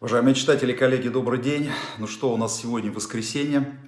Уважаемые читатели, коллеги, добрый день. Ну что, у нас сегодня воскресенье,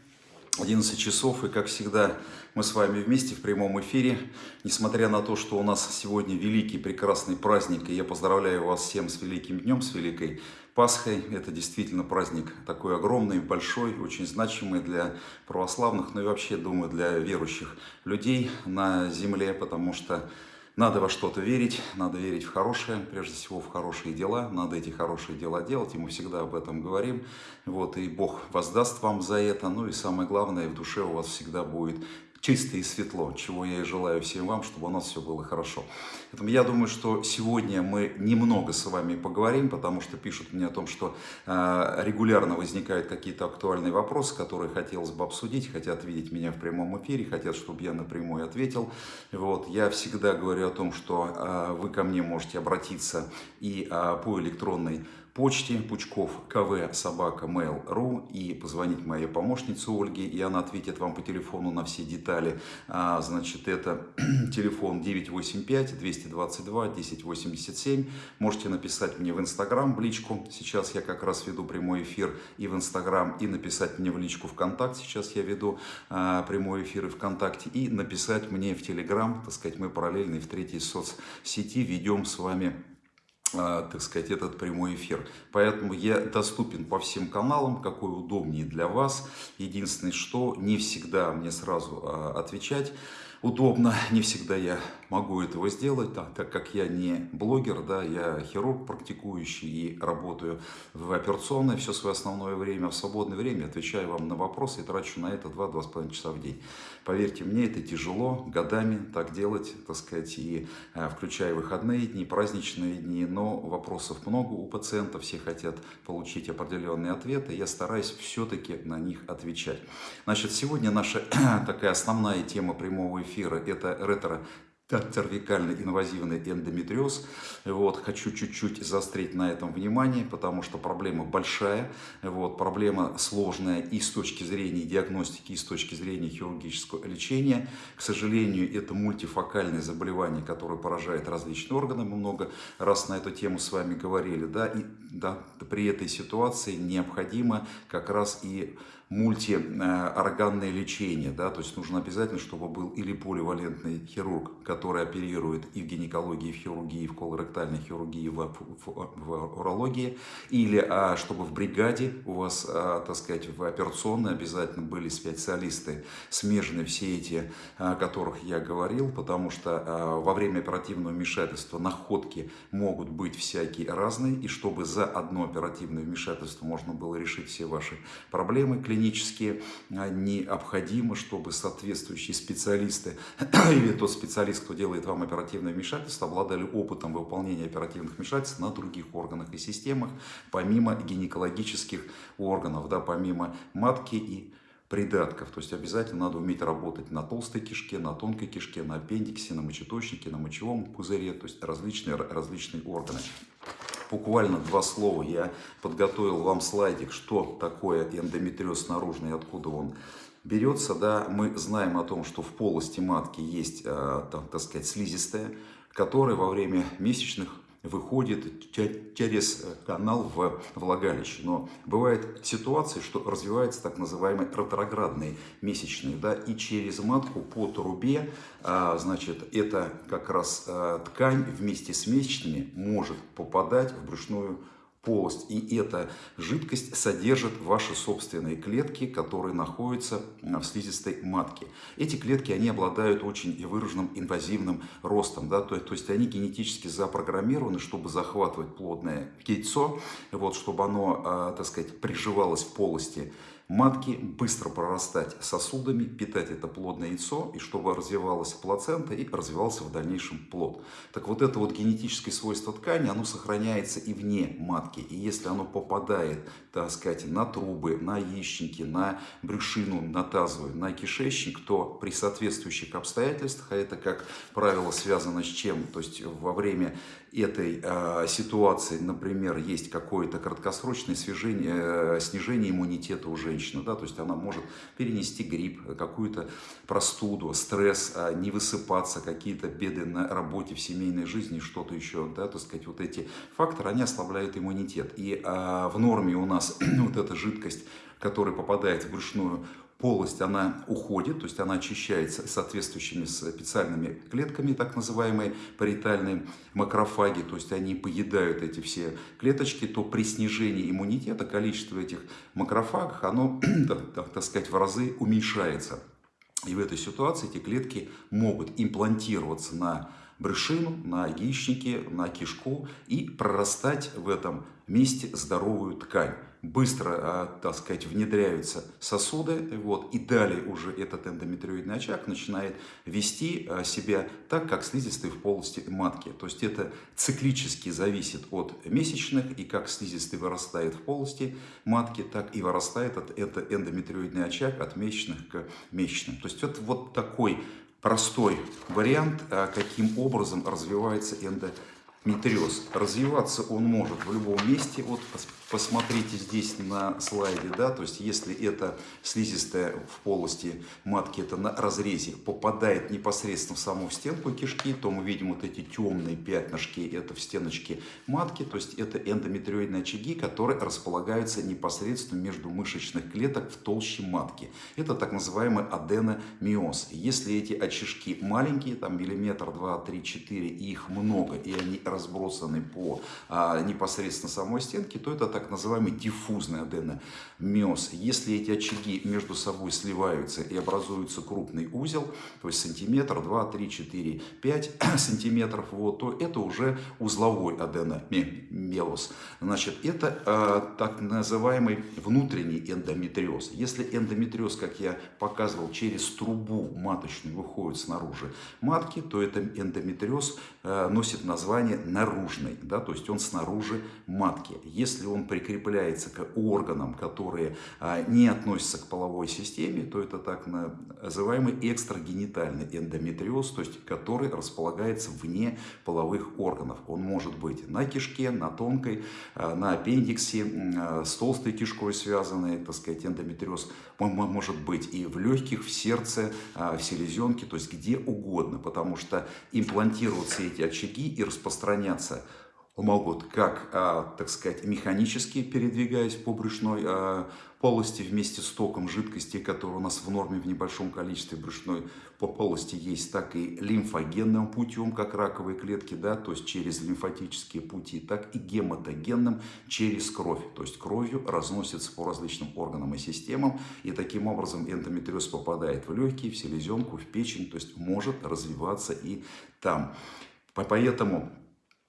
11 часов, и как всегда мы с вами вместе в прямом эфире. Несмотря на то, что у нас сегодня великий прекрасный праздник, и я поздравляю вас всем с великим днем, с великой Пасхой. Это действительно праздник такой огромный, большой, очень значимый для православных, ну и вообще, думаю, для верующих людей на земле, потому что надо во что-то верить, надо верить в хорошее, прежде всего в хорошие дела, надо эти хорошие дела делать, и мы всегда об этом говорим. Вот, и Бог воздаст вам за это, ну и самое главное, в душе у вас всегда будет чисто и светло, чего я и желаю всем вам, чтобы у нас все было хорошо. Поэтому я думаю, что сегодня мы немного с вами поговорим, потому что пишут мне о том, что э, регулярно возникают какие-то актуальные вопросы, которые хотелось бы обсудить, хотят видеть меня в прямом эфире, хотят, чтобы я напрямую ответил. Вот. Я всегда говорю о том, что э, вы ко мне можете обратиться и э, по электронной почте Пучков КВ собака mail.ru и позвонить моей помощнице Ольге, и она ответит вам по телефону на все детали. А, значит, это телефон 985-222-1087. Можете написать мне в Инстаграм в личку. Сейчас я как раз веду прямой эфир и в Инстаграм, и написать мне в личку ВКонтакте. Сейчас я веду а, прямой эфир и ВКонтакте, и написать мне в Телеграм. Так сказать, мы параллельно и в третьей соцсети ведем с вами так сказать, этот прямой эфир. Поэтому я доступен по всем каналам, какой удобнее для вас. Единственное, что не всегда мне сразу а, отвечать удобно, не всегда я могу этого сделать, да, так как я не блогер, да, я хирург практикующий и работаю в операционной все свое основное время, в свободное время отвечаю вам на вопросы и трачу на это 2-2,5 часа в день. Поверьте мне, это тяжело годами так делать, так сказать, и э, включая выходные дни, праздничные дни, но вопросов много у пациентов, все хотят получить определенные ответы, я стараюсь все-таки на них отвечать. Значит, сегодня наша такая основная тема прямого эфира – это ретро цервикальный инвазивный эндометриоз. Вот, хочу чуть-чуть заострить на этом внимание, потому что проблема большая, вот, проблема сложная и с точки зрения диагностики, и с точки зрения хирургического лечения. К сожалению, это мультифокальное заболевание, которое поражает различные органы. Мы много раз на эту тему с вами говорили. Да, и да, при этой ситуации необходимо как раз и мультиорганное лечение, да, то есть нужно обязательно, чтобы был или поливалентный хирург, который оперирует и в гинекологии, и в хирургии, и в колоректальной хирургии, и в, в, в урологии, или а, чтобы в бригаде у вас, а, так сказать, в операционной обязательно были специалисты, смежные все эти, о которых я говорил, потому что а, во время оперативного вмешательства находки могут быть всякие разные, и чтобы за одно оперативное вмешательство можно было решить все ваши проблемы клинические, клинически а, необходимо, чтобы соответствующие специалисты или тот специалист, кто делает вам оперативное вмешательство, обладали опытом выполнения оперативных вмешательств на других органах и системах, помимо гинекологических органов, да, помимо матки и придатков. То есть обязательно надо уметь работать на толстой кишке, на тонкой кишке, на аппендиксе, на мочеточнике, на мочевом пузыре, то есть различные, различные органы буквально два слова. Я подготовил вам слайдик, что такое эндометриоз наружный откуда он берется. Да, мы знаем о том, что в полости матки есть, э, так сказать, слизистая, которая во время месячных выходит через э, канал в влагалище. Но бывает ситуация, что развивается так называемые ретроградные месячные, да, и через матку по трубе, а, значит, это как раз а, ткань вместе с месячными может попадать в брюшную полость. И эта жидкость содержит ваши собственные клетки, которые находятся в слизистой матке. Эти клетки, они обладают очень выраженным инвазивным ростом. Да? То, то есть они генетически запрограммированы, чтобы захватывать плодное яйцо, вот, чтобы оно, а, так сказать, приживалось в полости матки, быстро прорастать сосудами, питать это плодное яйцо, и чтобы развивалась плацента и развивался в дальнейшем плод. Так вот это вот генетическое свойство ткани, оно сохраняется и вне матки. И если оно попадает, так сказать, на трубы, на яичники, на брюшину, на тазовую, на кишечник, то при соответствующих обстоятельствах, а это, как правило, связано с чем? То есть во время этой э, ситуации, например, есть какое-то краткосрочное снижение, э, снижение иммунитета у женщины, да, то есть она может перенести грипп, какую-то простуду, стресс, э, не высыпаться, какие-то беды на работе, в семейной жизни, что-то еще, да, так сказать, вот эти факторы, они ослабляют иммунитет. И э, в норме у нас вот эта жидкость, которая попадает в брюшную полость, она уходит, то есть она очищается соответствующими специальными клетками, так называемые паритальные макрофаги, то есть они поедают эти все клеточки, то при снижении иммунитета количество этих макрофагов, оно, так сказать, в разы уменьшается. И в этой ситуации эти клетки могут имплантироваться на брюшину, на яичники, на кишку и прорастать в этом месте здоровую ткань быстро, а, так сказать, внедряются сосуды, вот, и далее уже этот эндометриоидный очаг начинает вести а, себя так, как слизистый в полости матки. То есть это циклически зависит от месячных, и как слизистый вырастает в полости матки, так и вырастает это эндометриоидный очаг от месячных к месячным. То есть это вот такой простой вариант, а, каким образом развивается эндометриоз. Развиваться он может в любом месте, вот посмотрите здесь на слайде, да, то есть если это слизистая в полости матки, это на разрезе, попадает непосредственно в саму стенку кишки, то мы видим вот эти темные пятнышки, это в стеночке матки, то есть это эндометриоидные очаги, которые располагаются непосредственно между мышечных клеток в толще матки. Это так называемый аденомиоз. Если эти очишки маленькие, там миллиметр, два, три, четыре, и их много, и они разбросаны по а, непосредственно самой стенке, то это так так называемый диффузный аденомиоз. Если эти очаги между собой сливаются и образуется крупный узел, то есть сантиметр, 2, 3, 4, 5 сантиметров, вот, то это уже узловой аденомиоз. Значит, это э, так называемый внутренний эндометриоз. Если эндометриоз, как я показывал, через трубу маточную выходит снаружи матки, то это эндометриоз э, носит название наружный, да, то есть он снаружи матки. Если он прикрепляется к органам, которые а, не относятся к половой системе, то это так называемый экстрагенитальный эндометриоз, то есть который располагается вне половых органов. Он может быть на кишке, на тонкой, а, на аппендиксе, а, с толстой кишкой связанный, так сказать, эндометриоз. Он может быть и в легких, в сердце, в селезенке, то есть где угодно, потому что имплантироваться эти очаги и распространяться могут как, а, так сказать, механически передвигаясь по брюшной а, полости вместе с током жидкости, который у нас в норме в небольшом количестве брюшной полости есть, так и лимфогенным путем, как раковые клетки, да, то есть через лимфатические пути, так и гематогенным через кровь, то есть кровью разносится по различным органам и системам, и таким образом эндометриоз попадает в легкие, в селезенку, в печень, то есть может развиваться и там. Поэтому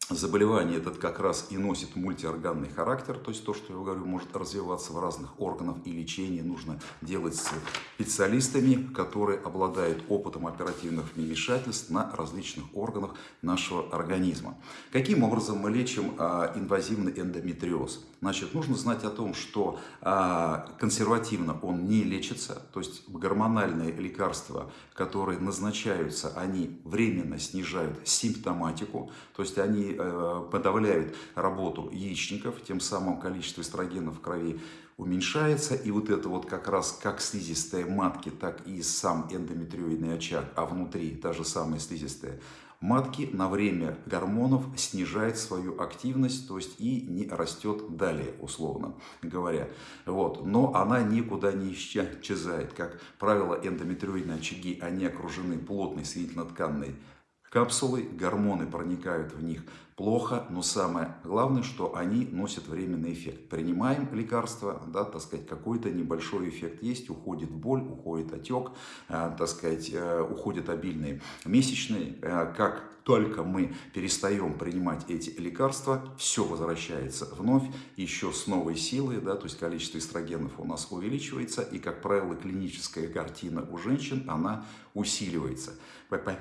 заболевание этот как раз и носит мультиорганный характер, то есть то, что я говорю, может развиваться в разных органах, и лечение нужно делать с специалистами, которые обладают опытом оперативных вмешательств на различных органах нашего организма. Каким образом мы лечим а, инвазивный эндометриоз? Значит, нужно знать о том, что а, консервативно он не лечится, то есть гормональные лекарства, которые назначаются, они временно снижают симптоматику, то есть они э, подавляют работу яичников, тем самым количество эстрогенов в крови уменьшается, и вот это вот как раз как слизистая матки, так и сам эндометриоидный очаг, а внутри та же самая слизистая матки на время гормонов снижает свою активность, то есть и не растет далее, условно говоря. Вот. Но она никуда не исчезает. Как правило, эндометриоидные очаги, они окружены плотной соединительно-тканной капсулой, гормоны проникают в них плохо, но самое главное, что они носят временный эффект. Принимаем лекарства, да, так сказать, какой-то небольшой эффект есть, уходит боль, уходит отек, э, так сказать, э, уходят обильные месячные, э, как только мы перестаем принимать эти лекарства, все возвращается вновь, еще с новой силой, да, то есть количество эстрогенов у нас увеличивается, и, как правило, клиническая картина у женщин, она усиливается.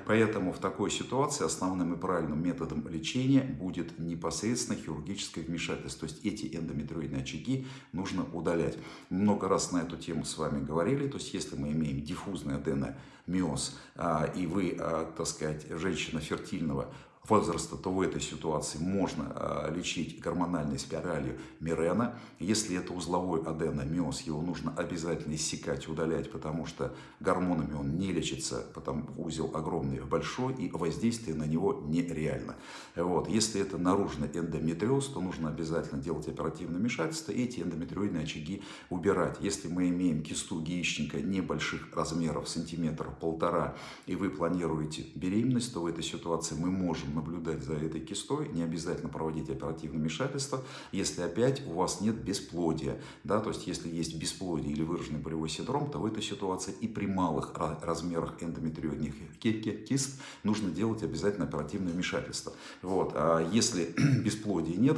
Поэтому в такой ситуации основным и правильным методом лечения будет непосредственно хирургическое вмешательство. То есть эти эндометриоидные очаги нужно удалять. Много раз на эту тему с вами говорили. То есть если мы имеем диффузный аденомиоз, а, и вы, а, так сказать, женщина фертильного возраста, то в этой ситуации можно э, лечить гормональной спиралью Мирена. Если это узловой аденомиоз, его нужно обязательно иссекать, удалять, потому что гормонами он не лечится, потому узел огромный, большой, и воздействие на него нереально. Вот. Если это наружный эндометриоз, то нужно обязательно делать оперативное вмешательство и эти эндометриоидные очаги убирать. Если мы имеем кисту яичника небольших размеров, сантиметра полтора, и вы планируете беременность, то в этой ситуации мы можем наблюдать за этой кистой, не обязательно проводить оперативное вмешательство, если опять у вас нет бесплодия. Да, то есть, если есть бесплодие или выраженный болевой синдром, то в этой ситуации и при малых размерах эндометриозных кист нужно делать обязательно оперативное вмешательство. Вот. А если бесплодия нет,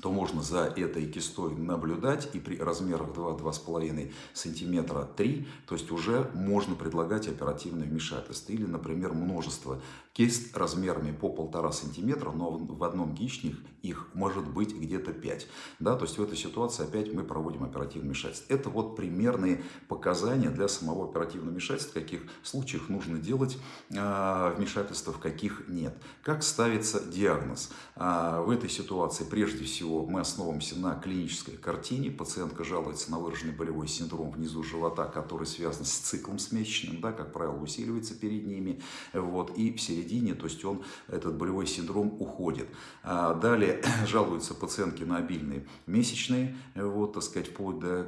то можно за этой кистой наблюдать и при размерах 2-2,5 см 3, то есть уже можно предлагать оперативное вмешательство. Или, например, множество кист размерами по 1,5 см, но в одном яичник их может быть где-то 5. Да, то есть в этой ситуации опять мы проводим оперативное вмешательство. Это вот примерные показания для самого оперативного вмешательства, в каких случаях нужно делать э, вмешательство, в каких нет. Как ставится диагноз? Э, в этой ситуации прежде всего мы основываемся на клинической картине. Пациентка жалуется на выраженный болевой синдром внизу живота, который связан с циклом с месячным, да, как правило, усиливается перед ними. Вот, и в середине, то есть он, этот болевой синдром уходит. А далее жалуются пациентки на обильные месячные, вот, так сказать, вплоть до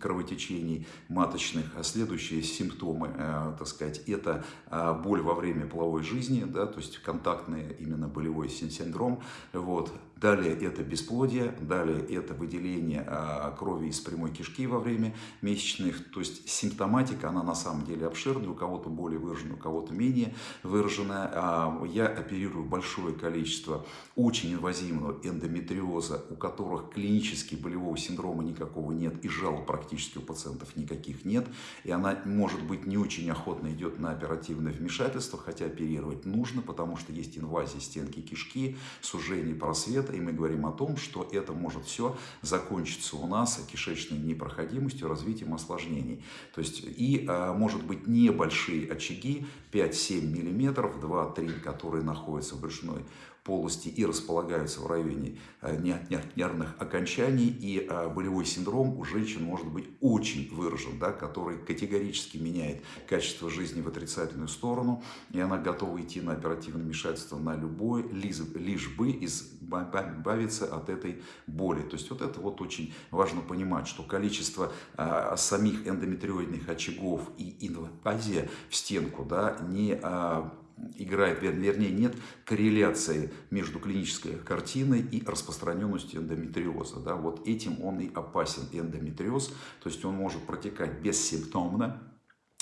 кровотечений маточных. А следующие симптомы, э, так сказать, это а, боль во время половой жизни, да, то есть контактный именно болевой синдром. Вот. Далее это бесплодие, далее это выделение а, крови из прямой кишки во время месячных. То есть симптоматика, она на самом деле обширная, у кого-то более выраженная, у кого-то менее выраженная. А, я оперирую большое количество очень инвазивного эндометриоза, у которых клинически болевого синдрома никакого нет и жалоб практически у пациентов никаких нет. И она, может быть, не очень охотно идет на оперативное вмешательство, хотя оперировать нужно, потому что есть инвазия стенки кишки, сужение просвета, и мы говорим о том, что это может все закончиться у нас кишечной непроходимостью, развитием осложнений. То есть и а, может быть небольшие очаги, 5-7 миллиметров, 2-3, которые находятся в брюшной полости и располагаются в районе э, нервных окончаний. И э, болевой синдром у женщин может быть очень выражен, да, который категорически меняет качество жизни в отрицательную сторону. И она готова идти на оперативное вмешательство на любой, лишь, бы избавиться от этой боли. То есть вот это вот очень важно понимать, что количество а, самих эндометриоидных очагов и инвазия в стенку да, не а, играет, вернее, нет корреляции между клинической картиной и распространенностью эндометриоза. Да? Вот этим он и опасен, эндометриоз. То есть он может протекать бессимптомно,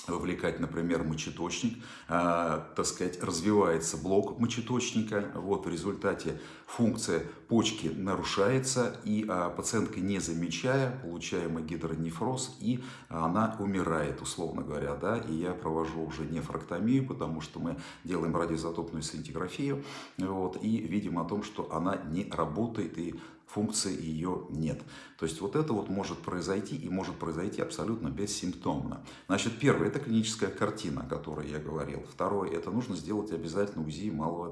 вовлекать, например, мочеточник, э, так сказать, развивается блок мочеточника, вот в результате функция почки нарушается, и э, пациентка, не замечая, получаемый гидронефроз, и она умирает, условно говоря, да, и я провожу уже нефрактомию, потому что мы делаем радиоизотопную сцинтиграфию, вот, и видим о том, что она не работает, и функции ее нет. То есть вот это вот может произойти и может произойти абсолютно бессимптомно. Значит, первое – это клиническая картина, о которой я говорил. Второе – это нужно сделать обязательно УЗИ малого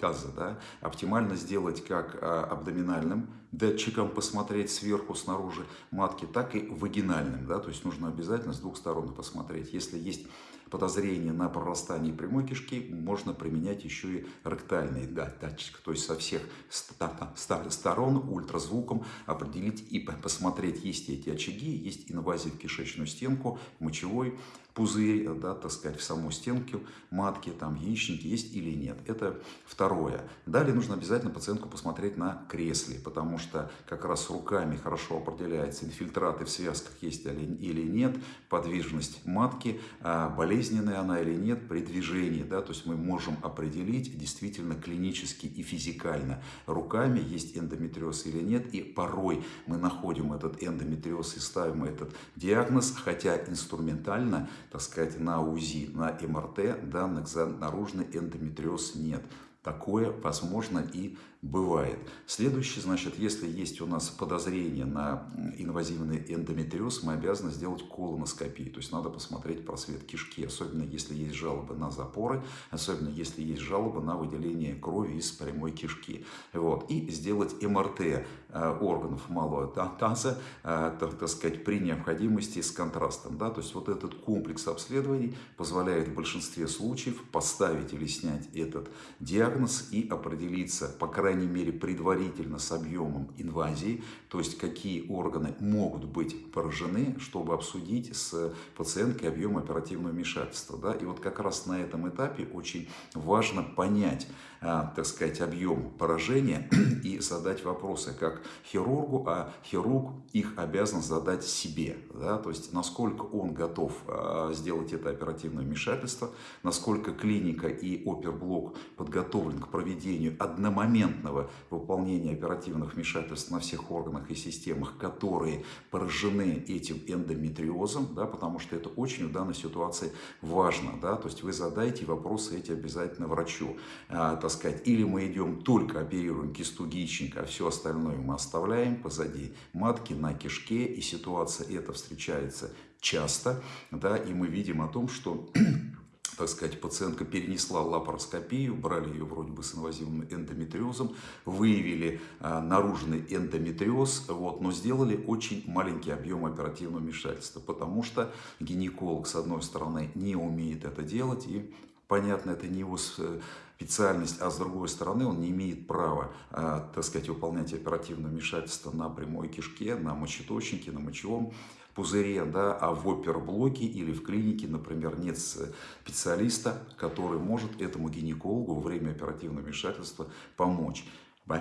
таза. Да? Оптимально сделать как а, абдоминальным датчиком посмотреть сверху, снаружи матки, так и вагинальным. Да? То есть нужно обязательно с двух сторон посмотреть. Если есть подозрение на прорастание прямой кишки, можно применять еще и ректальный датчик, то есть со всех сторон ультразвуком определить и посмотреть, есть эти очаги, есть инвазия в кишечную стенку, мочевой пузырь, да, так сказать, в саму стенку матки, там яичники есть или нет. Это второе. Далее нужно обязательно пациентку посмотреть на кресле, потому что как раз руками хорошо определяется, инфильтраты в связках есть или нет, подвижность матки, а болезненная она или нет при движении. Да, то есть мы можем определить действительно клинически и физикально руками, есть эндометриоз или нет. И порой мы находим этот эндометриоз и ставим этот диагноз, хотя инструментально так сказать, на УЗИ, на МРТ данных за наружный эндометриоз нет. Такое возможно и бывает. Следующий, значит, если есть у нас подозрение на инвазивный эндометриоз, мы обязаны сделать колоноскопию. То есть надо посмотреть просвет кишки, особенно если есть жалобы на запоры, особенно если есть жалобы на выделение крови из прямой кишки. Вот. И сделать МРТ органов малого таза, э, так, так сказать, при необходимости с контрастом. Да? То есть вот этот комплекс обследований позволяет в большинстве случаев поставить или снять этот диагноз и определиться, по крайней мере, предварительно с объемом инвазии, то есть какие органы могут быть поражены, чтобы обсудить с пациенткой объем оперативного вмешательства. Да? И вот как раз на этом этапе очень важно понять, так сказать, объем поражения и задать вопросы как хирургу, а хирург их обязан задать себе. Да? То есть насколько он готов а, сделать это оперативное вмешательство, насколько клиника и оперблок подготовлен к проведению одномоментного выполнения оперативных вмешательств на всех органах и системах, которые поражены этим эндометриозом, да, потому что это очень в данной ситуации важно. Да? То есть вы задайте вопросы эти обязательно врачу. А, так сказать, или мы идем только оперируем кисту яичника, а все остальное мы оставляем позади матки на кишке, и ситуация эта встречается часто, да, и мы видим о том, что так сказать, пациентка перенесла лапароскопию, брали ее вроде бы с инвазивным эндометриозом, выявили а, наружный эндометриоз, вот, но сделали очень маленький объем оперативного вмешательства, потому что гинеколог, с одной стороны, не умеет это делать, и, понятно, это не его специальность, а с другой стороны он не имеет права, а, так сказать, выполнять оперативное вмешательство на прямой кишке, на мочеточнике, на мочевом пузыре, да, а в оперблоке или в клинике, например, нет специалиста, который может этому гинекологу во время оперативного вмешательства помочь.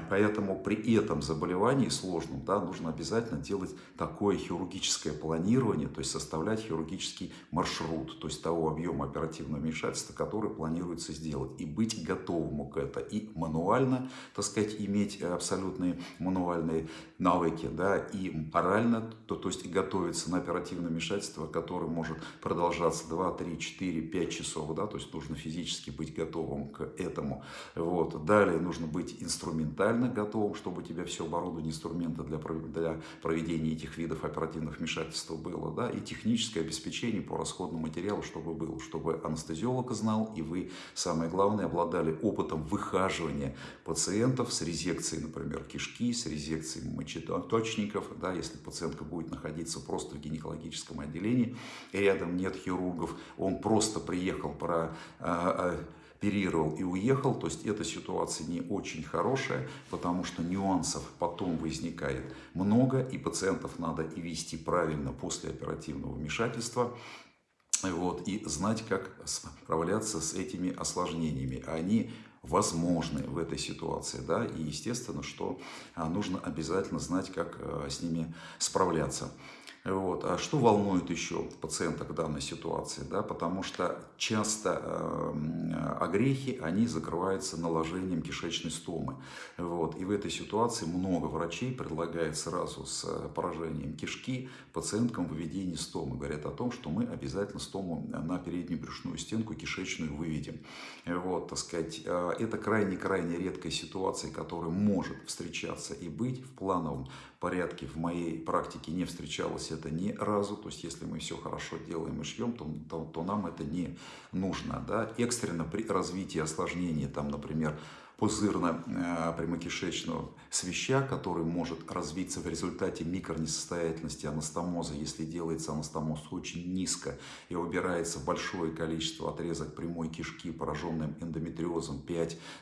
Поэтому при этом заболевании сложном да, нужно обязательно делать такое хирургическое планирование, то есть составлять хирургический маршрут, то есть того объема оперативного вмешательства, который планируется сделать, и быть готовым к это, и мануально, так сказать, иметь абсолютные мануальные навыки, да, и морально, то, то есть готовиться на оперативное вмешательство, которое может продолжаться 2, 3, 4, 5 часов, да, то есть нужно физически быть готовым к этому. Вот. Далее нужно быть инструментом ментально готовым, чтобы у тебя все оборудование, инструменты для, для проведения этих видов оперативных вмешательств было, да, и техническое обеспечение по расходному материалу, чтобы было, чтобы анестезиолог знал, и вы, самое главное, обладали опытом выхаживания пациентов с резекцией, например, кишки, с резекцией мочеточников, да, если пациентка будет находиться просто в гинекологическом отделении, и рядом нет хирургов, он просто приехал про а, а, оперировал и уехал, то есть эта ситуация не очень хорошая, потому что нюансов потом возникает много, и пациентов надо и вести правильно после оперативного вмешательства, вот, и знать, как справляться с этими осложнениями. Они возможны в этой ситуации, да, и естественно, что а, нужно обязательно знать, как а, с ними справляться. Вот. А что волнует еще пациенток в данной ситуации? Да? Потому что часто э, огрехи, они закрываются наложением кишечной стомы. Вот. И в этой ситуации много врачей предлагает сразу с поражением кишки пациенткам выведение стомы. Говорят о том, что мы обязательно стому на переднюю брюшную стенку кишечную выведем. Вот, так сказать, э, это крайне-крайне редкая ситуация, которая может встречаться и быть в плановом порядке в моей практике не встречалось это ни разу. То есть, если мы все хорошо делаем и шьем, то, то, то нам это не нужно. Да? Экстренно при развитии осложнений, там, например, пузырно-прямокишечного э, свища, который может развиться в результате микронесостоятельности анастомоза, если делается анастомоз очень низко и убирается большое количество отрезок прямой кишки, пораженным эндометриозом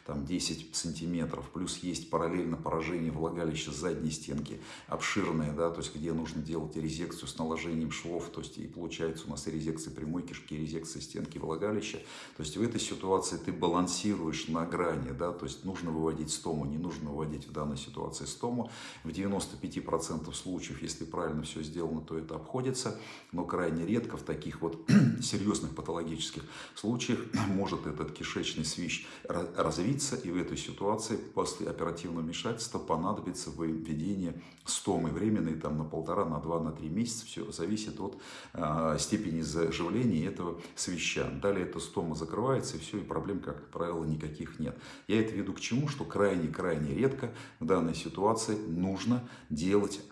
5-10 сантиметров, плюс есть параллельно поражение влагалища задней стенки, обширное, да, то есть где нужно делать резекцию с наложением швов, то есть и получается у нас и резекция прямой кишки, и резекция стенки влагалища, то есть в этой ситуации ты балансируешь на грани, да, то есть нужно выводить стому, не нужно выводить в данной ситуации стому. В 95% случаев, если правильно все сделано, то это обходится, но крайне редко в таких вот серьезных патологических случаях может этот кишечный свищ развиться, и в этой ситуации после оперативного вмешательства понадобится введение стомы временной там на полтора, на два, на три месяца, все зависит от э, степени заживления этого свища. Далее эта стома закрывается, и все, и проблем, как правило, никаких нет. Я это веду к чему, что крайне-крайне редко в данной ситуации нужно делать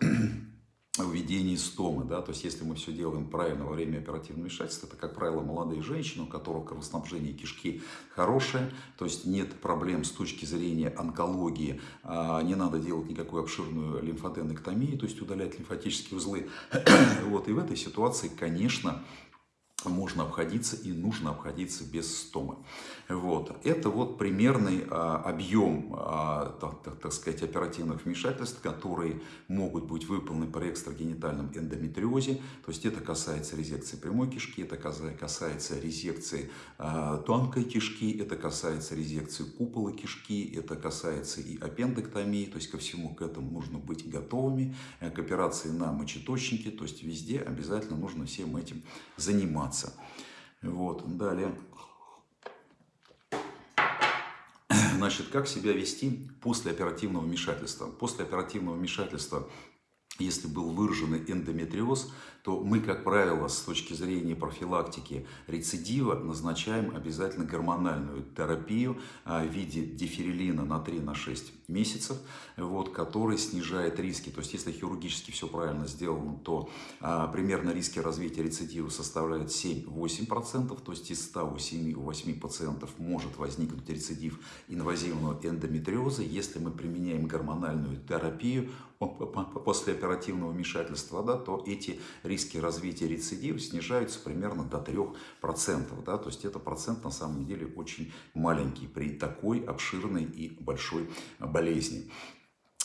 введении стомы, да, то есть если мы все делаем правильно во время оперативного вмешательства, это, как правило, молодые женщины, у которых кровоснабжение кишки хорошее, то есть нет проблем с точки зрения онкологии, а, не надо делать никакую обширную лимфоденэктомию, то есть удалять лимфатические узлы. вот, и в этой ситуации, конечно, можно обходиться и нужно обходиться без стомы. Вот. Это вот примерный а, объем, а, так, так, так сказать, оперативных вмешательств, которые могут быть выполнены при экстрагенитальном эндометриозе. То есть это касается резекции прямой кишки, это касается резекции а, тонкой кишки, это касается резекции купола кишки, это касается и аппендэктомии. То есть ко всему к этому нужно быть готовыми, к операции на мочеточнике. То есть везде обязательно нужно всем этим заниматься. Вот, далее. Значит, как себя вести после оперативного вмешательства? После оперативного вмешательства если был выражен эндометриоз, то мы, как правило, с точки зрения профилактики рецидива назначаем обязательно гормональную терапию а, в виде диферилина на 3-6 месяцев, вот, который снижает риски. То есть, если хирургически все правильно сделано, то а, примерно риски развития рецидива составляют 7-8%, то есть из 100 у 7-8 пациентов может возникнуть рецидив инвазивного эндометриоза, если мы применяем гормональную терапию после оперативного вмешательства, да, то эти риски развития рецидива снижаются примерно до 3%. Да, то есть это процент на самом деле очень маленький при такой обширной и большой болезни.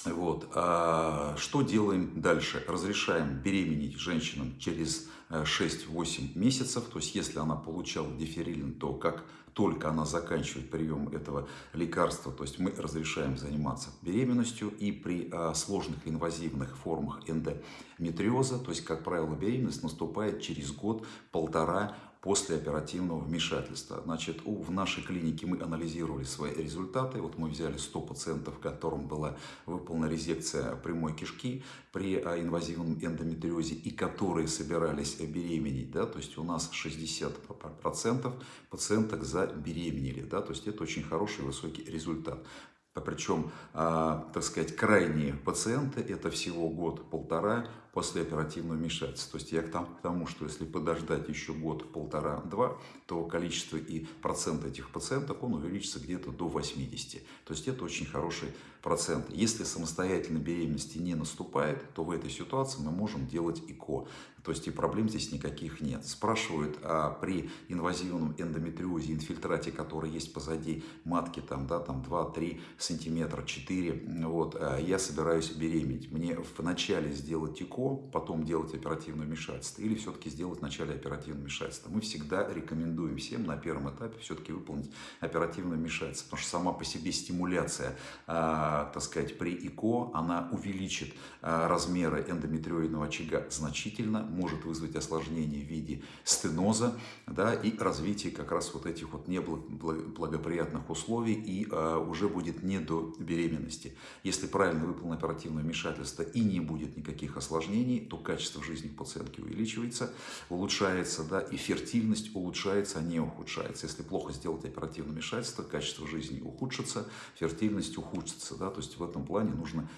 Вот. А что делаем дальше? Разрешаем беременеть женщинам через 6-8 месяцев. То есть если она получала диферилин, то как только она заканчивает прием этого лекарства, то есть мы разрешаем заниматься беременностью и при а, сложных инвазивных формах эндометриоза, то есть, как правило, беременность наступает через год-полтора после оперативного вмешательства. Значит, у, в нашей клинике мы анализировали свои результаты. Вот мы взяли 100 пациентов, которым была выполнена резекция прямой кишки при а, инвазивном эндометриозе и которые собирались беременеть. Да? То есть у нас 60% пациенток забеременели. Да? То есть это очень хороший высокий результат. Причем, а, так сказать, крайние пациенты это всего год-полтора после оперативного вмешательства. То есть я к тому, что если подождать еще год, полтора, два, то количество и процент этих пациентов, он увеличится где-то до 80. То есть это очень хороший процент. Если самостоятельной беременности не наступает, то в этой ситуации мы можем делать ИКО. То есть и проблем здесь никаких нет. Спрашивают, а при инвазивном эндометриозе, инфильтрате, который есть позади матки, там, да, там 2-3 сантиметра, 4, вот, а я собираюсь беременеть. Мне вначале сделать легко потом делать оперативное вмешательство или все-таки сделать в начале оперативное вмешательство. Мы всегда рекомендуем всем на первом этапе все-таки выполнить оперативное вмешательство, потому что сама по себе стимуляция, э, так сказать, при ИКО, она увеличит э, размеры эндометриоидного очага значительно, может вызвать осложнение в виде стеноза да, и развитие как раз вот этих вот неблагоприятных условий и э, уже будет не до беременности. Если правильно выполнено оперативное вмешательство и не будет никаких осложнений, то качество жизни пациентки увеличивается, улучшается, да, и фертильность улучшается, а не ухудшается. Если плохо сделать оперативное вмешательство, качество жизни ухудшится, фертильность ухудшится, да, то есть в этом плане нужно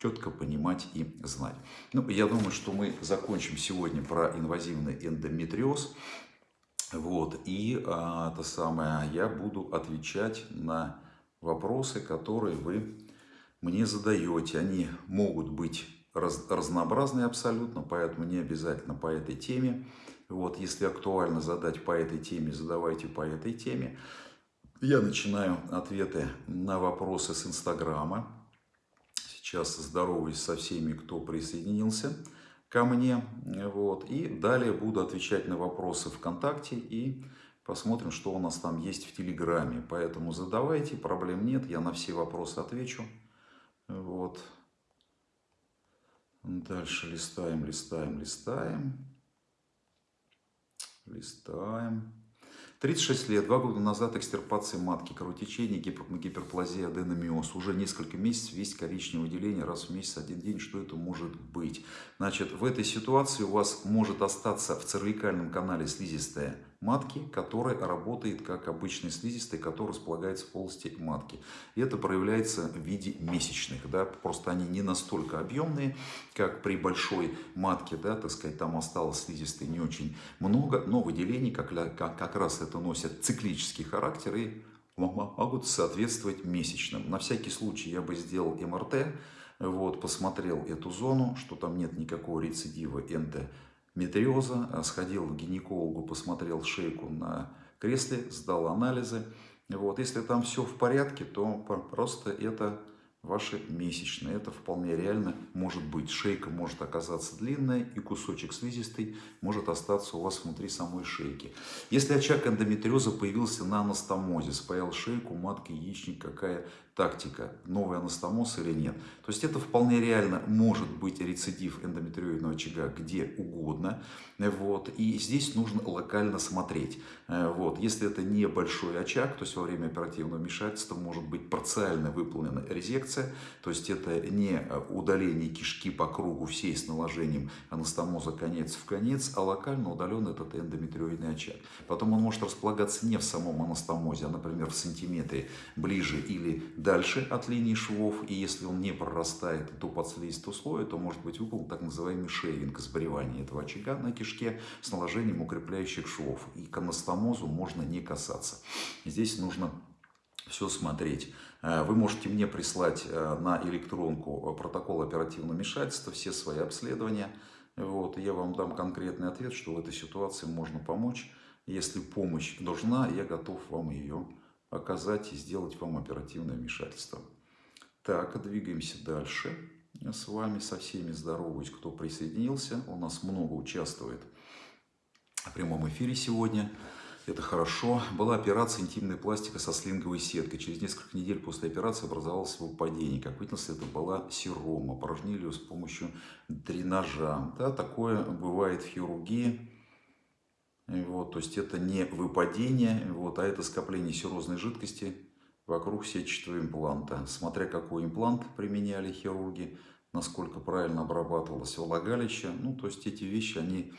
четко понимать и знать. Ну, я думаю, что мы закончим сегодня про инвазивный эндометриоз. Вот, и а, это самое, я буду отвечать на вопросы, которые вы мне задаете. Они могут быть раз, разнообразные абсолютно, поэтому не обязательно по этой теме. Вот, если актуально задать по этой теме, задавайте по этой теме. Я начинаю ответы на вопросы с Инстаграма. Сейчас здороваюсь со всеми, кто присоединился ко мне. Вот. И далее буду отвечать на вопросы ВКонтакте и Посмотрим, что у нас там есть в Телеграме. Поэтому задавайте, проблем нет, я на все вопросы отвечу. Вот. Дальше листаем, листаем, листаем. Листаем. 36 лет, два года назад экстирпация матки, кровотечение, гипер, гиперплазия, аденомиоз. Уже несколько месяцев есть коричневое выделение, раз в месяц, один день. Что это может быть? Значит, в этой ситуации у вас может остаться в цервикальном канале слизистая матки, которая работает как обычный слизистый, который располагается в полости матки. И это проявляется в виде месячных. Да? Просто они не настолько объемные, как при большой матке. Да? Так сказать, там осталось слизистой не очень много, но выделений как, как, как раз это носят циклический характер и могут соответствовать месячным. На всякий случай я бы сделал МРТ, вот, посмотрел эту зону, что там нет никакого рецидива энто метриоза, а сходил к гинекологу, посмотрел шейку на кресле, сдал анализы. Вот. Если там все в порядке, то просто это ваши месячные. Это вполне реально может быть. Шейка может оказаться длинная и кусочек слизистой может остаться у вас внутри самой шейки. Если очаг эндометриоза появился на анастомозе, спаял шейку, матка, яичник, какая тактика, новый анастомоз или нет. То есть это вполне реально может быть рецидив эндометриоидного очага где угодно. Вот. И здесь нужно локально смотреть. Э, вот. Если это небольшой очаг, то есть во время оперативного вмешательства может быть парциально выполнена резекция. То есть это не удаление кишки по кругу всей с наложением анастомоза конец в конец, а локально удален этот эндометриоидный очаг. Потом он может располагаться не в самом анастомозе, а, например, в сантиметре ближе или дальше дальше от линии швов, и если он не прорастает до подслизистого слоя, то может быть выполнен так называемый шейвинг, сбривание этого очага на кишке с наложением укрепляющих швов. И к анастомозу можно не касаться. Здесь нужно все смотреть. Э, вы можете мне прислать э, на электронку протокол оперативного вмешательства, все свои обследования. Вот, я вам дам конкретный ответ, что в этой ситуации можно помочь. Если помощь нужна, я готов вам ее оказать и сделать вам оперативное вмешательство. Так, двигаемся дальше. Я с вами со всеми здороваюсь, кто присоединился. У нас много участвует в прямом эфире сегодня. Это хорошо. Была операция интимная пластика со слинговой сеткой. Через несколько недель после операции образовалось выпадение. Как выяснилось, это была серома. Порожнили ее с помощью дренажа. Да, такое бывает в хирургии. Вот, то есть это не выпадение, вот, а это скопление серозной жидкости вокруг сетчатого импланта. Смотря какой имплант применяли хирурги, насколько правильно обрабатывалось влагалище. Ну, то есть эти вещи, они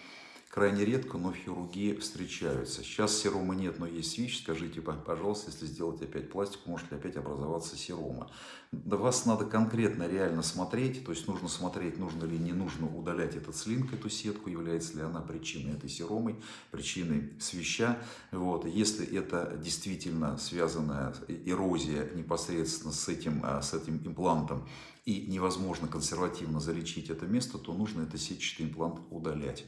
крайне редко, но хирургии встречаются. Сейчас серома нет, но есть ВИЧ. Скажите, пожалуйста, если сделать опять пластику, может ли опять образоваться серома. До вас надо конкретно реально смотреть, то есть нужно смотреть, нужно ли не нужно удалять этот слинг, эту сетку, является ли она причиной этой серомы, причиной свища. Вот. Если это действительно связанная эрозия непосредственно с этим, а, с этим имплантом, и невозможно консервативно залечить это место, то нужно этот сетчатый имплант удалять.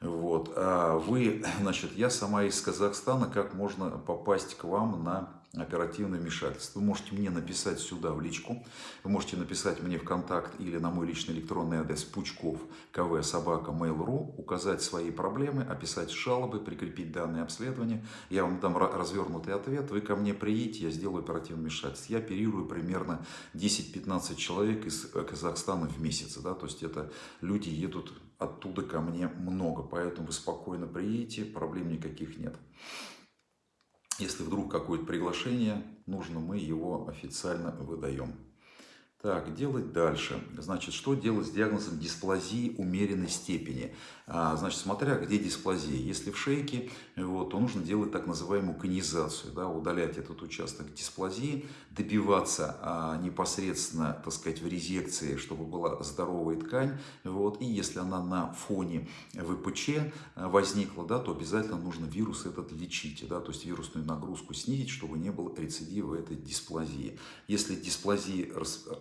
Вот. А вы, значит, я сама из Казахстана, как можно попасть к вам на оперативное вмешательство. Вы можете мне написать сюда в личку, вы можете написать мне в контакт или на мой личный электронный адрес пучков кв собака mail.ru, указать свои проблемы, описать жалобы, прикрепить данные обследования. Я вам дам развернутый ответ, вы ко мне приедете, я сделаю оперативное вмешательство. Я оперирую примерно 10-15 человек из Казахстана в месяц, да, то есть это люди едут оттуда ко мне много, поэтому вы спокойно приедете, проблем никаких нет. Если вдруг какое-то приглашение нужно, мы его официально выдаем. Так, делать дальше. Значит, что делать с диагнозом дисплазии умеренной степени? А, значит, смотря где дисплазия. Если в шейке, вот, то нужно делать так называемую конизацию, да, удалять этот участок дисплазии, добиваться а, непосредственно, так сказать, в резекции, чтобы была здоровая ткань. Вот, и если она на фоне ВПЧ а, возникла, да, то обязательно нужно вирус этот лечить, да, то есть вирусную нагрузку снизить, чтобы не было рецидива этой дисплазии. Если дисплазия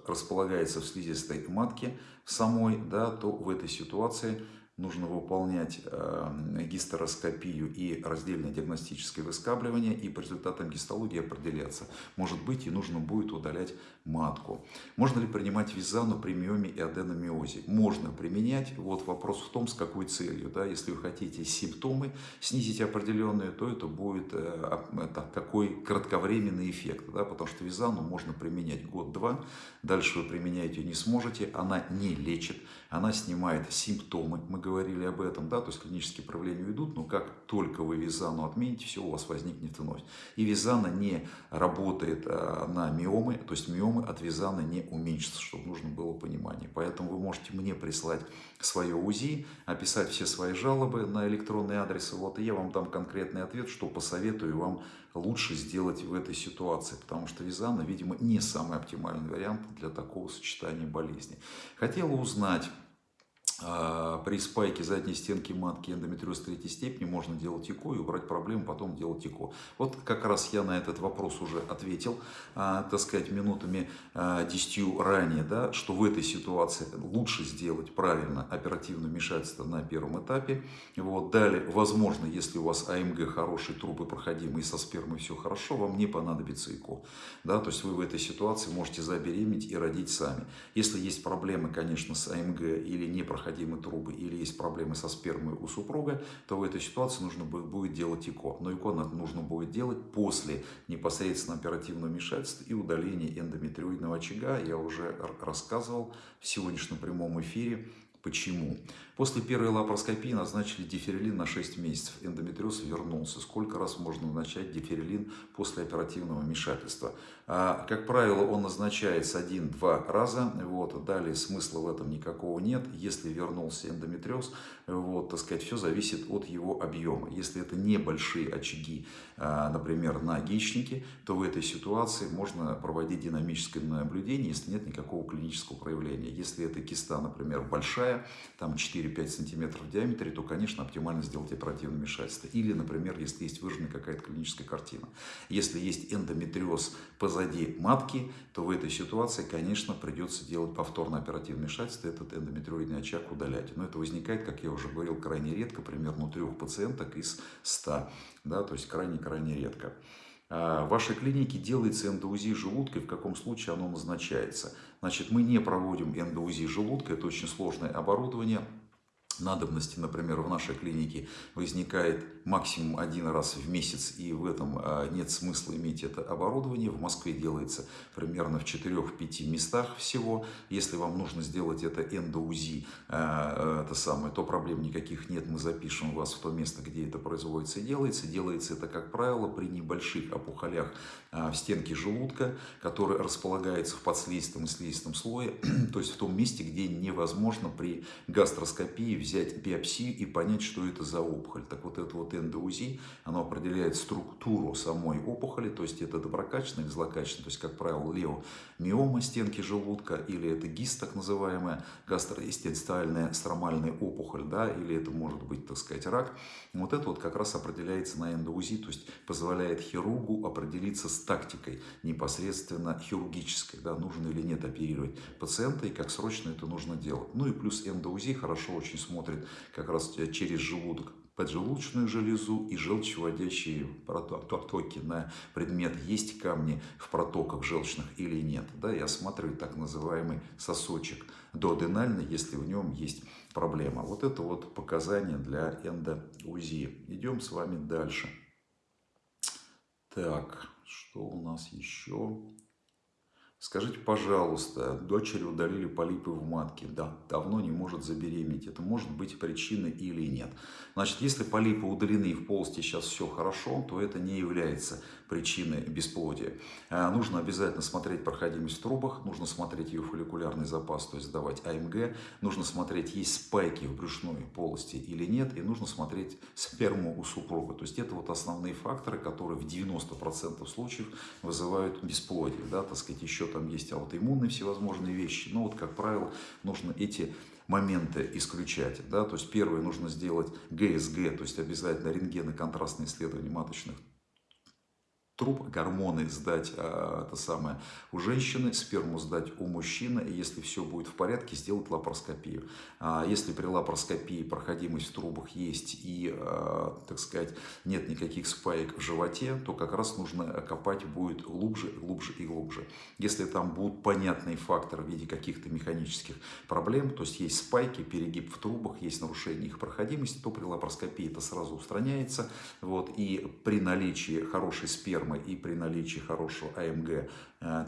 располагается в слизистой матке самой, да, то в этой ситуации нужно выполнять э, гистероскопию и раздельное диагностическое выскабливание, и по результатам гистологии определяться. Может быть, и нужно будет удалять матку. Можно ли принимать визану при миоме и аденомиозе? Можно применять. Вот вопрос в том, с какой целью. Да? Если вы хотите симптомы снизить определенные, то это будет э, это, такой кратковременный эффект. Да? Потому что визану можно применять год-два, дальше вы применять ее не сможете, она не лечит, она снимает симптомы, мы говорили об этом, да, то есть клинические проявления идут, но как только вы визану отмените, все у вас возникнет вновь. И визана не работает а, на миомы, то есть миомы от визана не уменьшатся, чтобы нужно было понимание. Поэтому вы можете мне прислать свое УЗИ, описать все свои жалобы на электронный адрес, вот, и я вам дам конкретный ответ, что посоветую вам лучше сделать в этой ситуации, потому что визана, видимо, не самый оптимальный вариант для такого сочетания болезней. Хотела узнать, при спайке задней стенки матки эндометриоз третьей степени можно делать ЭКО и убрать проблему, потом делать ЭКО. Вот как раз я на этот вопрос уже ответил, а, так сказать, минутами а, десятью ранее, да, что в этой ситуации лучше сделать правильно оперативное вмешательство на первом этапе. Вот. Далее, возможно, если у вас АМГ хороший, трубы проходимые, со спермой все хорошо, вам не понадобится ЭКО. Да, то есть вы в этой ситуации можете забеременеть и родить сами. Если есть проблемы, конечно, с АМГ или не проходимые, непроходимы трубы или есть проблемы со спермой у супруга, то в этой ситуации нужно будет делать ЭКО. Но ЭКО нужно будет делать после непосредственно оперативного вмешательства и удаления эндометриоидного очага. Я уже рассказывал в сегодняшнем прямом эфире Почему? После первой лапароскопии назначили диферилин на 6 месяцев. Эндометриоз вернулся. Сколько раз можно назначать диферилин после оперативного вмешательства? А, как правило, он назначается один-два раза. Вот, далее смысла в этом никакого нет. Если вернулся эндометриоз, вот, так сказать, все зависит от его объема. Если это небольшие очаги, а, например, на яичнике, то в этой ситуации можно проводить динамическое наблюдение, если нет никакого клинического проявления. Если это киста, например, большая, там 4-5 сантиметров в диаметре, то, конечно, оптимально сделать оперативное вмешательство. Или, например, если есть выраженная какая-то клиническая картина. Если есть эндометриоз позади матки, то в этой ситуации, конечно, придется делать повторное оперативное вмешательство, этот эндометриоидный очаг удалять. Но это возникает, как я уже говорил, крайне редко, примерно у трех пациенток из 100, да, то есть крайне-крайне редко. А, в вашей клинике делается эндоузи желудка и в каком случае оно назначается. Значит, мы не проводим эндоузи желудка, это очень сложное оборудование надобности, например, в нашей клинике возникает максимум один раз в месяц, и в этом а, нет смысла иметь это оборудование. В Москве делается примерно в 4-5 местах всего. Если вам нужно сделать это эндоузи, а, это самое, то проблем никаких нет, мы запишем вас в то место, где это производится и делается. Делается это, как правило, при небольших опухолях а, в стенке желудка, который располагается в подслизистом и слизистом слое, то есть в том месте, где невозможно при гастроскопии взять биопсию и понять, что это за опухоль. Так вот это вот эндоузи, оно определяет структуру самой опухоли, то есть это доброкачественная или злокачественная, то есть, как правило, леомиома стенки желудка, или это гист, так называемая гастроэстенциальная стромальная опухоль, да, или это может быть, так сказать, рак. Вот это вот как раз определяется на эндоузи, то есть позволяет хирургу определиться с тактикой непосредственно хирургической, да, нужно или нет оперировать пациента и как срочно это нужно делать. Ну и плюс эндоузи хорошо очень смотрит как раз через желудок поджелудочную железу и желчеводящие протоки на предмет, есть камни в протоках желчных или нет. Да, и осматривать так называемый сосочек доаденальный, если в нем есть проблема. Вот это вот показания для эндоузии. Идем с вами дальше. Так, что у нас еще? Скажите, пожалуйста, дочери удалили полипы в матке, да, давно не может забеременеть. Это может быть причиной или нет. Значит, если полипы удалены и в полости сейчас все хорошо, то это не является причины бесплодия. А, нужно обязательно смотреть проходимость в трубах, нужно смотреть ее фолликулярный запас, то есть сдавать АМГ, нужно смотреть, есть спайки в брюшной полости или нет, и нужно смотреть сперму у супруга. То есть это вот основные факторы, которые в 90% случаев вызывают бесплодие. Да, так сказать, еще там есть аутоиммунные всевозможные вещи, но вот, как правило, нужно эти моменты исключать. Да? То есть первое нужно сделать ГСГ, то есть обязательно рентгены контрастные исследования маточных труб, гормоны сдать а, это самое, у женщины, сперму сдать у мужчины, и если все будет в порядке, сделать лапароскопию. А, если при лапароскопии проходимость в трубах есть и, а, так сказать, нет никаких спаек в животе, то как раз нужно копать будет глубже, глубже и глубже. Если там будут понятные факторы в виде каких-то механических проблем, то есть есть спайки, перегиб в трубах, есть нарушение их проходимости, то при лапароскопии это сразу устраняется. Вот, и при наличии хорошей спермы спермы и при наличии хорошего АМГ, э,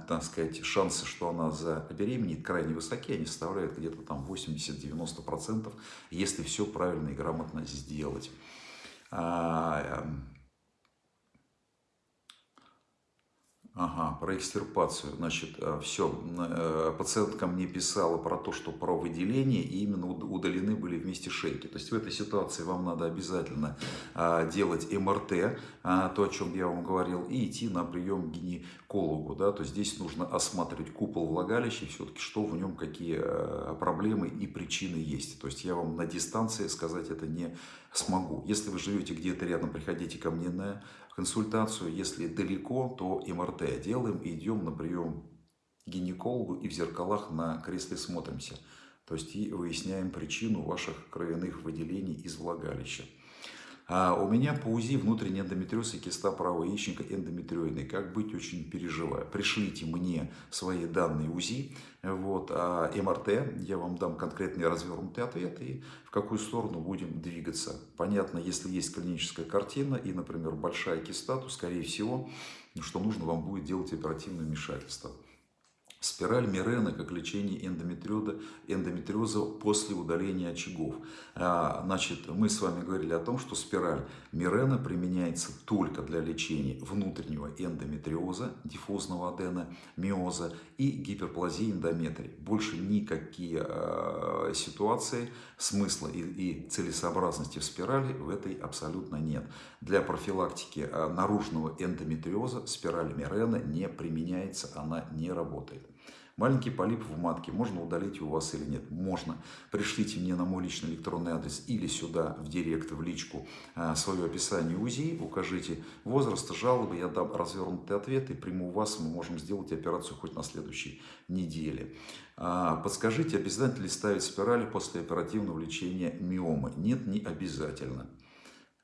так сказать, шансы, что она забеременеет, крайне высоки, они составляют где-то там 80-90%, если все правильно и грамотно сделать. А, эм, Ага, про экстирпацию. Значит, э, все. Э, пациентка мне писала про то, что про выделение, и именно удалены были вместе шейки. То есть в этой ситуации вам надо обязательно а, делать МРТ, а, то, о чем я вам говорил, и идти на прием к гинекологу. Да? То есть здесь нужно осматривать купол влагалища, все-таки что в нем, какие э, проблемы и причины есть. То есть я вам на дистанции сказать это не смогу. Если вы живете где-то рядом, приходите ко мне на консультацию. Если далеко, то МРТ делаем и идем на прием к гинекологу и в зеркалах на кресле смотримся. То есть и выясняем причину ваших кровяных выделений из влагалища. А у меня по УЗИ внутренний эндометриоз и киста правого яичника эндометриоидный. Как быть, очень переживаю. Пришлите мне свои данные УЗИ, вот, а МРТ, я вам дам конкретный развернутый ответ и в какую сторону будем двигаться. Понятно, если есть клиническая картина и, например, большая киста, то, скорее всего, что нужно вам будет делать оперативное вмешательство. Спираль Мирена как лечение эндометриоза, эндометриоза после удаления очагов. А, значит, мы с вами говорили о том, что спираль Мирена применяется только для лечения внутреннего эндометриоза, диффузного адена, миоза и гиперплазии эндометрии. Больше никакие э, ситуации смысла и, и целесообразности в спирали в этой абсолютно нет. Для профилактики э, наружного эндометриоза спираль Мирена не применяется, она не работает. Маленький полип в матке можно удалить у вас или нет? Можно. Пришлите мне на мой личный электронный адрес или сюда в директ, в личку а, свое описание УЗИ, укажите возраст, жалобы, я дам развернутый ответ и приму вас, мы можем сделать операцию хоть на следующей неделе. А, подскажите, обязательно ли ставить спирали после оперативного лечения миомы? Нет, не обязательно.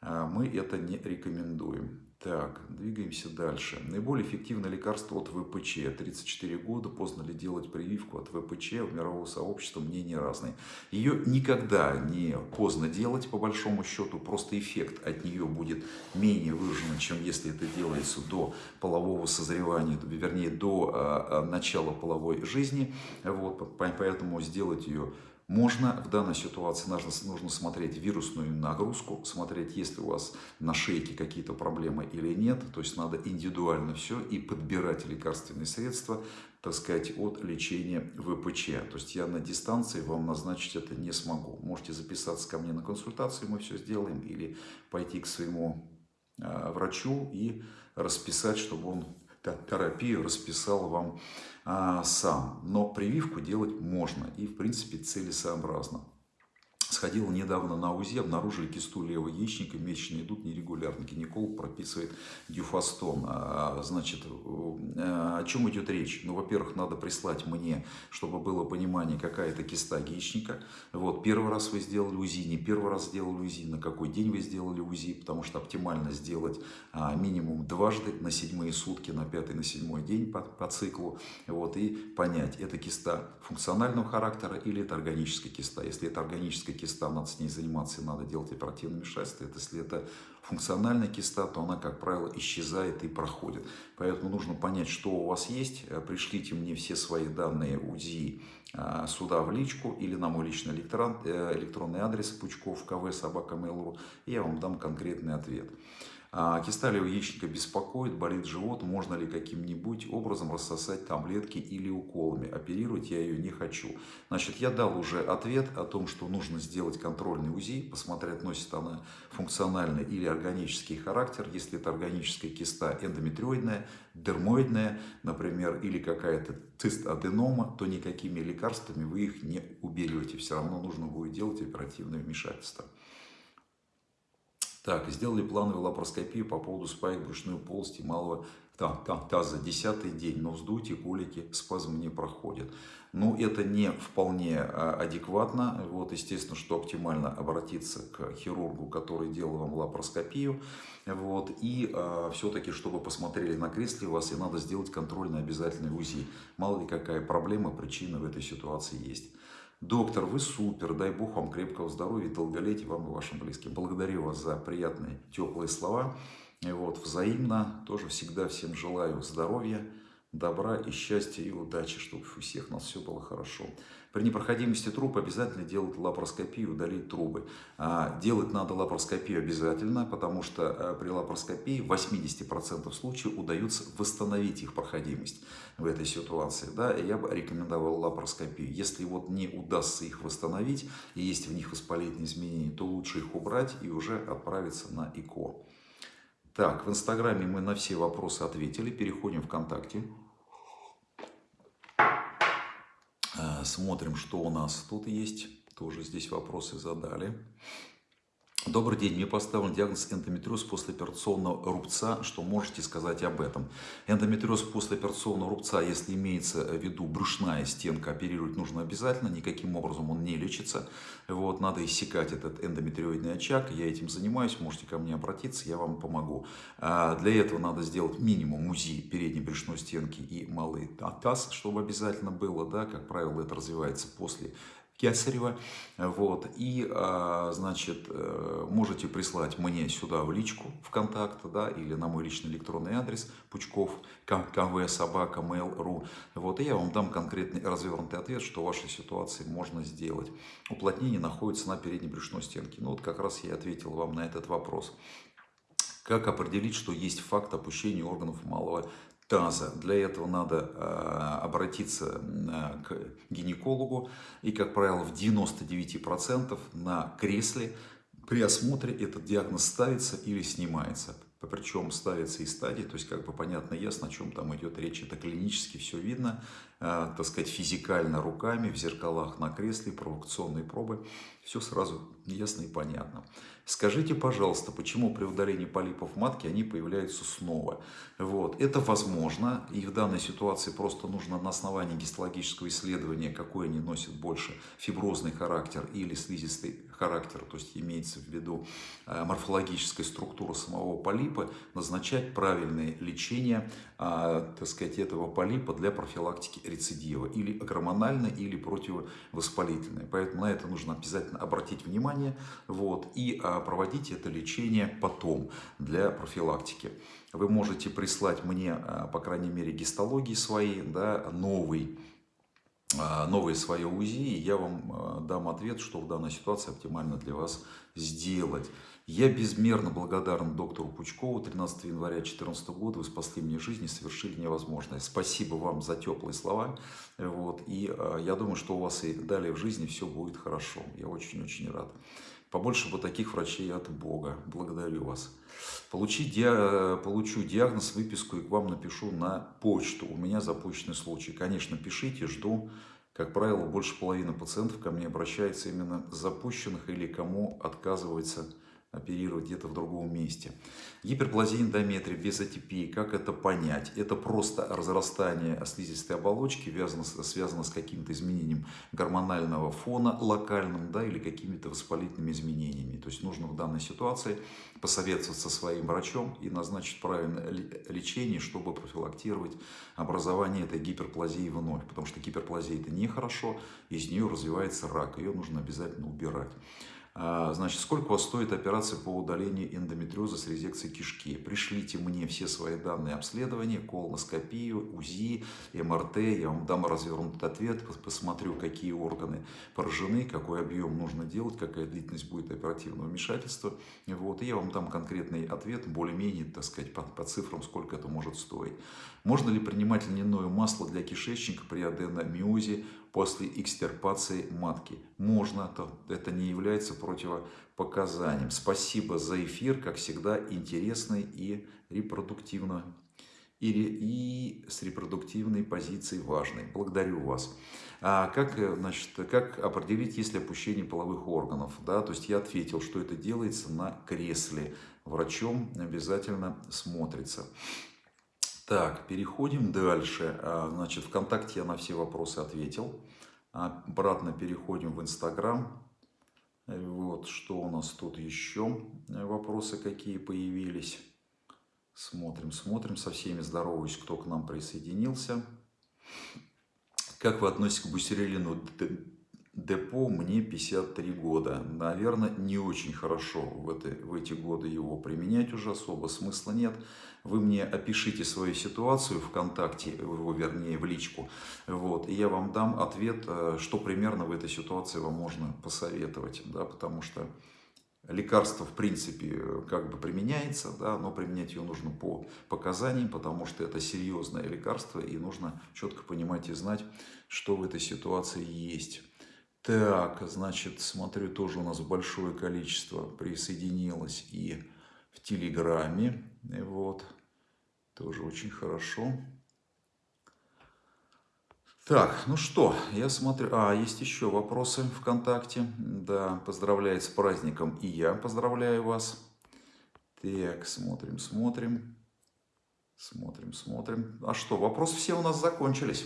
А, мы это не рекомендуем. Так, двигаемся дальше. Наиболее эффективное лекарство от ВПЧ. 34 года, поздно ли делать прививку от ВПЧ, у мирового сообщества мнения разные. Ее никогда не поздно делать, по большому счету, просто эффект от нее будет менее выражен, чем если это делается до полового созревания, вернее, до а, начала половой жизни. Вот, поэтому сделать ее можно в данной ситуации нужно, нужно смотреть вирусную нагрузку, смотреть, есть ли у вас на шейке какие-то проблемы или нет. То есть надо индивидуально все и подбирать лекарственные средства, так сказать, от лечения ВПЧ. То есть я на дистанции вам назначить это не смогу. Можете записаться ко мне на консультацию, мы все сделаем, или пойти к своему э, врачу и расписать, чтобы он терапию расписал вам а, сам. Но прививку делать можно и, в принципе, целесообразно. Сходил недавно на УЗИ, обнаружили кисту левого яичника, месячные идут нерегулярно. Гинеколог прописывает дюфастон. А, значит, э, о чем идет речь? Ну, во-первых, надо прислать мне, чтобы было понимание, какая это киста яичника. Вот, первый раз вы сделали УЗИ, не первый раз сделали УЗИ, на какой день вы сделали УЗИ, потому что оптимально сделать а, минимум дважды на седьмые сутки, на пятый, на седьмой день по, по циклу. Вот, и понять, это киста функционального характера или это органическая киста. Если это органическая киста, надо с ней заниматься и надо делать оперативное вмешательство. Это, если это функциональная киста, то она, как правило, исчезает и проходит. Поэтому нужно понять, что у вас есть. Э, пришлите мне все свои данные УЗИ э, сюда в личку или на мой личный электрон, э, электронный адрес пучков кв собака mail.ru, и я вам дам конкретный ответ. А кисталевого яичника беспокоит, болит живот, можно ли каким-нибудь образом рассосать таблетки или уколами. Оперировать я ее не хочу. Значит, я дал уже ответ о том, что нужно сделать контрольный УЗИ, посмотреть, носит она функциональный или органический характер. Если это органическая киста эндометриоидная, дермоидная, например, или какая-то цистаденома, то никакими лекарствами вы их не уберете. Все равно нужно будет делать оперативное вмешательство. Так, сделали плановую лапароскопию по поводу спаек брюшной полости малого таза. Десятый день, но вздутие, колики, спазм не проходят. Ну, это не вполне а, адекватно. Вот, естественно, что оптимально обратиться к хирургу, который делал вам лапароскопию. Вот, и э, все-таки, чтобы посмотрели на кресле вас, и надо сделать контрольный обязательный УЗИ. Мало ли какая проблема, причина в этой ситуации есть. Доктор, вы супер, дай Бог вам крепкого здоровья и долголетия вам и вашим близким. Благодарю вас за приятные, теплые слова. И вот, взаимно, тоже всегда всем желаю здоровья, добра и счастья и удачи, чтобы у всех нас все было хорошо. При непроходимости труб обязательно делать лапароскопию, удалить трубы. А, делать надо лапароскопию обязательно, потому что а, при лапароскопии в 80% случаев удается восстановить их проходимость в этой ситуации. Да? Я бы рекомендовал лапароскопию. Если вот не удастся их восстановить, и есть в них воспалительные изменения, то лучше их убрать и уже отправиться на ИКО. Так, в Инстаграме мы на все вопросы ответили. Переходим в ВКонтакте. Э, смотрим, что у нас тут есть. Тоже здесь вопросы задали. Добрый день, мне поставлен диагноз эндометриоз после операционного рубца. Что можете сказать об этом? Эндометриоз после операционного рубца, если имеется в виду брюшная стенка, оперировать нужно обязательно, никаким образом он не лечится. Вот, надо иссекать этот эндометриоидный очаг, я этим занимаюсь, можете ко мне обратиться, я вам помогу. А для этого надо сделать минимум УЗИ передней брюшной стенки и малый таз, чтобы обязательно было, да, как правило, это развивается после Кесарева. Вот. И, а, значит, э, можете прислать мне сюда в личку ВКонтакт, да, или на мой личный электронный адрес пучков кв собака mail.ru. Вот, и я вам дам конкретный развернутый ответ, что в вашей ситуации можно сделать. Уплотнение находится на передней брюшной стенке. Ну, вот как раз я ответил вам на этот вопрос. Как определить, что есть факт опущения органов малого таза. Для этого надо э, обратиться э, к гинекологу. И, как правило, в 99% на кресле при осмотре этот диагноз ставится или снимается. Причем ставится и стадии, то есть как бы понятно, ясно, о чем там идет речь. Это клинически все видно, так сказать, физикально руками, в зеркалах на кресле, провокационные пробы. Все сразу ясно и понятно. Скажите, пожалуйста, почему при удалении полипов матки они появляются снова? Вот. Это возможно, и в данной ситуации просто нужно на основании гистологического исследования, какой они носят больше, фиброзный характер или слизистый характер, то есть имеется в виду э, морфологическая структура самого полипа, назначать правильное лечение, э, так сказать, этого полипа для профилактики рецидива, или гормональное, или противовоспалительное. Поэтому на это нужно обязательно обратить внимание, вот, и э, проводить это лечение потом для профилактики. Вы можете прислать мне, а, по крайней мере, гистологии свои, да, новый, а, новое свое УЗИ, и я вам а, дам ответ, что в данной ситуации оптимально для вас сделать. Я безмерно благодарен доктору Пучкову. 13 января 2014 года вы спасли мне жизнь и совершили невозможное. Спасибо вам за теплые слова. Вот. И я думаю, что у вас и далее в жизни все будет хорошо. Я очень-очень рад. Побольше бы таких врачей от Бога. Благодарю вас. Получи ди... Получу диагноз, выписку и к вам напишу на почту. У меня запущенный случай. Конечно, пишите, жду. Как правило, больше половины пациентов ко мне обращается именно запущенных или кому отказывается оперировать где-то в другом месте. Гиперплазия эндометрия без атипии, как это понять? Это просто разрастание слизистой оболочки, связано, связано с каким-то изменением гормонального фона локальным да, или какими-то воспалительными изменениями. То есть нужно в данной ситуации посоветоваться со своим врачом и назначить правильное лечение, чтобы профилактировать образование этой гиперплазии вновь. Потому что гиперплазия это нехорошо, из нее развивается рак, ее нужно обязательно убирать. А, значит, сколько у вас стоит операция по удалению эндометриоза с резекцией кишки? Пришлите мне все свои данные обследования, колоноскопию, УЗИ, МРТ. Я вам дам развернутый ответ, посмотрю, какие органы поражены, какой объем нужно делать, какая длительность будет оперативного вмешательства. Вот, и я вам дам конкретный ответ, более-менее, так сказать, по, по цифрам, сколько это может стоить. Можно ли принимать льняное масло для кишечника при аденомиозе после экстирпации матки. Можно, это не является противопоказанием. Спасибо за эфир, как всегда, интересный и репродуктивно и, и с репродуктивной позицией важной. Благодарю вас. А как, значит, как определить, есть ли опущение половых органов? Да, то есть я ответил, что это делается на кресле. Врачом обязательно смотрится. Так, переходим дальше. А, значит, ВКонтакте я на все вопросы ответил. Обратно переходим в Инстаграм. Вот, что у нас тут еще? Вопросы какие появились. Смотрим, смотрим, со всеми здороваюсь, кто к нам присоединился. Как вы относитесь к бусерилину депо? Мне 53 года. Наверное, не очень хорошо в, это, в эти годы его применять уже особо смысла нет. Вы мне опишите свою ситуацию ВКонтакте, вернее в личку, вот, и я вам дам ответ, э, что примерно в этой ситуации вам можно посоветовать, да, потому что Лекарство, в принципе, как бы применяется, да, но применять ее нужно по показаниям, потому что это серьезное лекарство, и нужно четко понимать и знать, что в этой ситуации есть. Так, значит, смотрю, тоже у нас большое количество присоединилось и в Телеграме. И вот, тоже очень хорошо. Так, ну что, я смотрю... А, есть еще вопросы ВКонтакте. Да, поздравляет с праздником и я поздравляю вас. Так, смотрим, смотрим. Смотрим, смотрим. А что, вопросы все у нас закончились.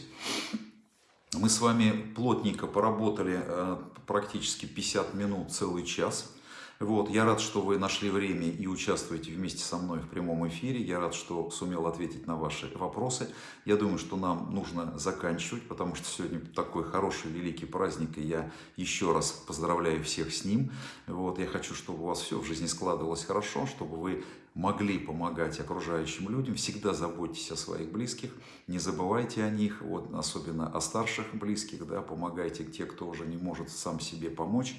Мы с вами плотненько поработали э, практически 50 минут, целый час. Вот, я рад, что вы нашли время и участвуете вместе со мной в прямом эфире. Я рад, что сумел ответить на ваши вопросы. Я думаю, что нам нужно заканчивать, потому что сегодня такой хороший, великий праздник, и я еще раз поздравляю всех с ним. Вот, я хочу, чтобы у вас все в жизни складывалось хорошо, чтобы вы могли помогать окружающим людям. Всегда заботьтесь о своих близких, не забывайте о них, вот, особенно о старших близких, да, помогайте те, кто уже не может сам себе помочь.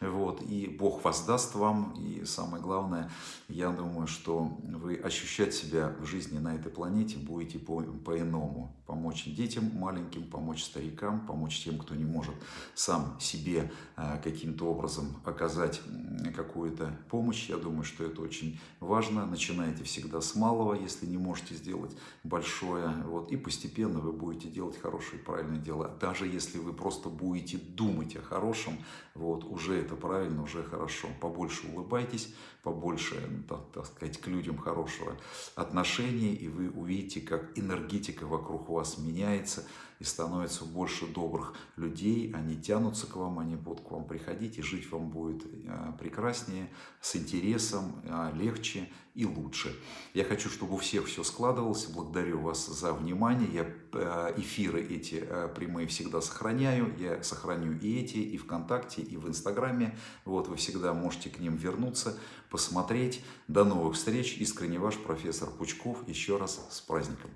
Вот, и Бог воздаст вам, и самое главное, я думаю, что вы ощущать себя в жизни на этой планете будете по-иному. По помочь детям маленьким, помочь старикам, помочь тем, кто не может сам себе э, каким-то образом оказать какую-то помощь. Я думаю, что это очень важно. Начинайте всегда с малого, если не можете сделать большое. Вот, и постепенно вы будете делать хорошие, правильные дела. Даже если вы просто будете думать о хорошем, вот, уже это правильно, уже хорошо. Побольше улыбайтесь, побольше, так, так сказать, к людям хорошего отношения, и вы увидите, как энергетика вокруг вас меняется, и становится больше добрых людей, они тянутся к вам, они будут к вам приходить, и жить вам будет а, прекраснее, с интересом, а, легче и лучше. Я хочу, чтобы у всех все складывалось. Благодарю вас за внимание. Я а, эфиры эти прямые всегда сохраняю. Я сохраню и эти, и ВКонтакте, и в Инстаграме. Вот вы всегда можете к ним вернуться, посмотреть. До новых встреч. Искренне ваш профессор Пучков. Еще раз с праздником.